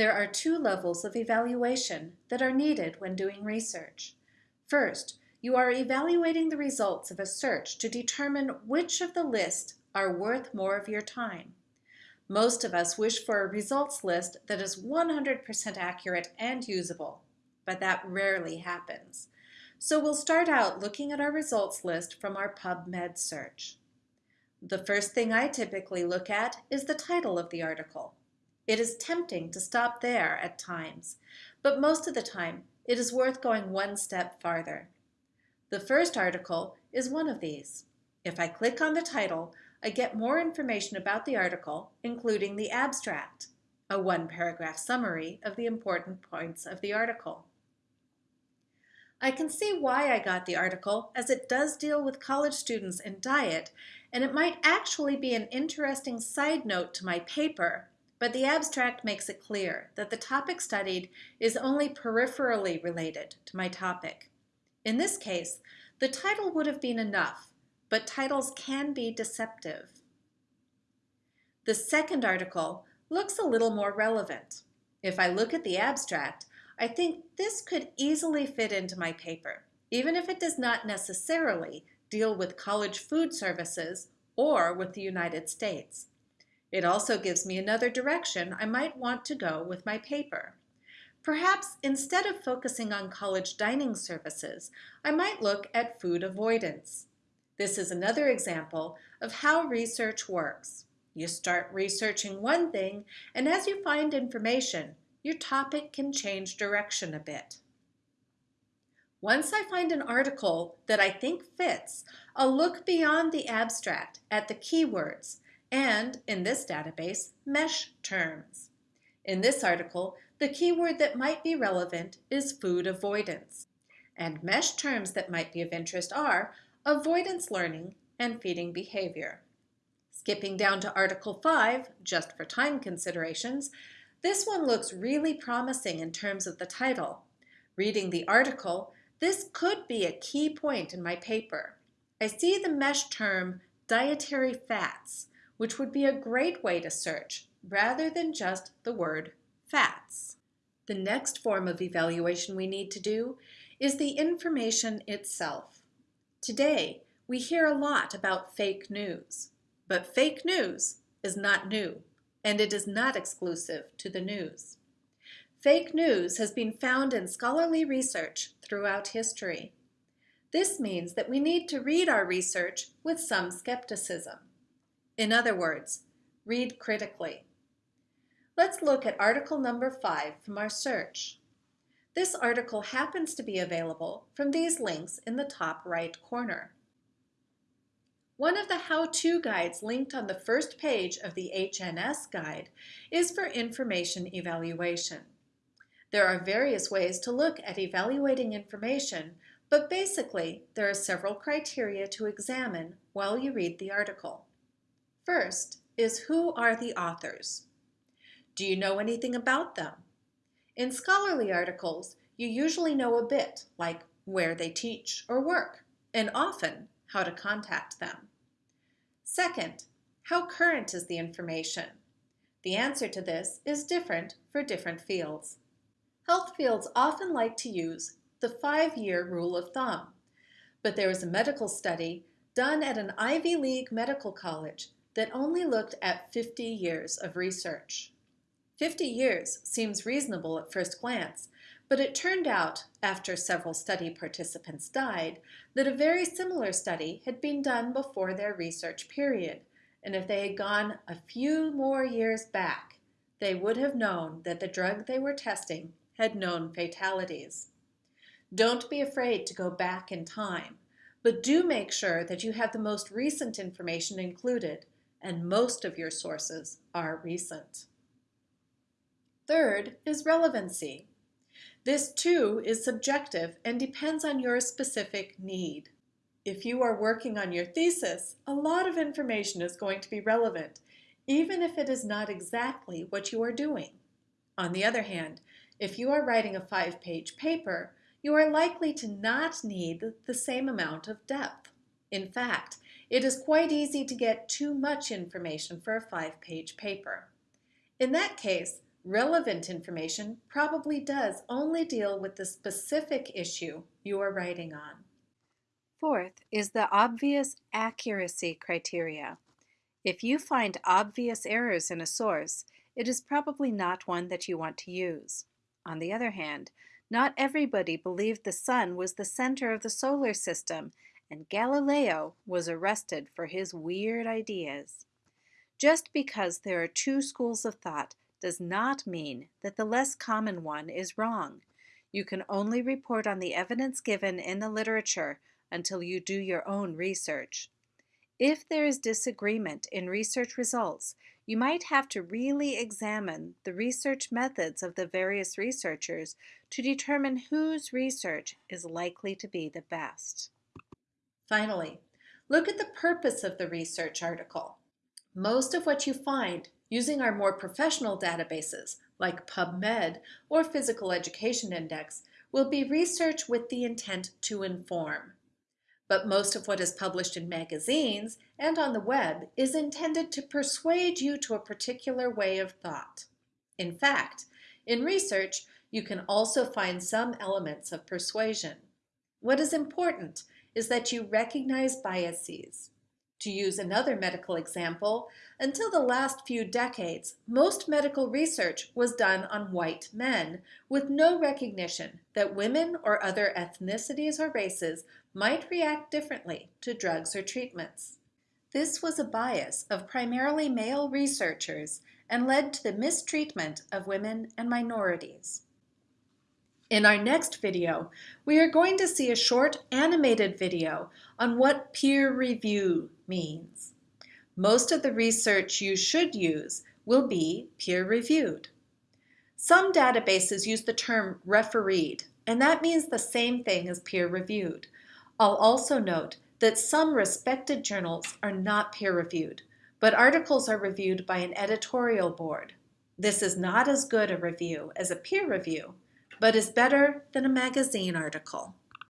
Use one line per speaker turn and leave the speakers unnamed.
There are two levels of evaluation that are needed when doing research. First, you are evaluating the results of a search to determine which of the list are worth more of your time. Most of us wish for a results list that is 100% accurate and usable, but that rarely happens. So we'll start out looking at our results list from our PubMed search. The first thing I typically look at is the title of the article. It is tempting to stop there at times, but most of the time it is worth going one step farther. The first article is one of these. If I click on the title, I get more information about the article, including the abstract, a one-paragraph summary of the important points of the article. I can see why I got the article as it does deal with college students and diet, and it might actually be an interesting side note to my paper, but the abstract makes it clear that the topic studied is only peripherally related to my topic. In this case, the title would have been enough, but titles can be deceptive. The second article looks a little more relevant. If I look at the abstract, I think this could easily fit into my paper, even if it does not necessarily deal with college food services or with the United States. It also gives me another direction I might want to go with my paper. Perhaps instead of focusing on college dining services, I might look at food avoidance. This is another example of how research works. You start researching one thing, and as you find information, your topic can change direction a bit. Once I find an article that I think fits, I'll look beyond the abstract at the keywords and, in this database, MeSH terms. In this article, the keyword that might be relevant is food avoidance. And MeSH terms that might be of interest are avoidance learning and feeding behavior. Skipping down to Article 5, just for time considerations, this one looks really promising in terms of the title. Reading the article, this could be a key point in my paper. I see the MeSH term dietary fats, which would be a great way to search rather than just the word fats. The next form of evaluation we need to do is the information itself. Today, we hear a lot about fake news, but fake news is not new and it is not exclusive to the news. Fake news has been found in scholarly research throughout history. This means that we need to read our research with some skepticism. In other words, read critically. Let's look at article number five from our search. This article happens to be available from these links in the top right corner. One of the how-to guides linked on the first page of the HNS guide is for information evaluation. There are various ways to look at evaluating information, but basically there are several criteria to examine while you read the article. First is who are the authors? Do you know anything about them? In scholarly articles, you usually know a bit, like where they teach or work, and often how to contact them. Second, how current is the information? The answer to this is different for different fields. Health fields often like to use the five-year rule of thumb, but there was a medical study done at an Ivy League medical college that only looked at 50 years of research. 50 years seems reasonable at first glance, but it turned out, after several study participants died, that a very similar study had been done before their research period, and if they had gone a few more years back, they would have known that the drug they were testing had known fatalities. Don't be afraid to go back in time, but do make sure that you have the most recent information included, and most of your sources are recent. Third is relevancy. This too is subjective and depends on your specific need. If you are working on your thesis, a lot of information is going to be relevant, even if it is not exactly what you are doing. On the other hand, if you are writing a five-page paper, you are likely to not need the same amount of depth. In fact, it is quite easy to get too much information for a five-page paper. In that case, Relevant information probably does only deal with the specific issue you are writing on.
Fourth is the obvious accuracy criteria. If you find obvious errors in a source, it is probably not one that you want to use. On the other hand, not everybody believed the sun was the center of the solar system, and Galileo was arrested for his weird ideas. Just because there are two schools of thought does not mean that the less common one is wrong. You can only report on the evidence given in the literature until you do your own research. If there is disagreement in research results, you might have to really examine the research methods of the various researchers to determine whose research is likely to be the best.
Finally, look at the purpose of the research article. Most of what you find using our more professional databases like PubMed or Physical Education Index will be research with the intent to inform but most of what is published in magazines and on the web is intended to persuade you to a particular way of thought. In fact, in research, you can also find some elements of persuasion. What is important is that you recognize biases. To use another medical example, until the last few decades, most medical research was done on white men, with no recognition that women or other ethnicities or races might react differently to drugs or treatments. This was a bias of primarily male researchers and led to the mistreatment of women and minorities. In our next video, we are going to see a short animated video on what peer review means. Most of the research you should use will be peer-reviewed. Some databases use the term refereed, and that means the same thing as peer-reviewed. I'll also note that some respected journals are not peer-reviewed, but articles are reviewed by an editorial board. This is not as good a review as a peer review, but is better than a magazine article.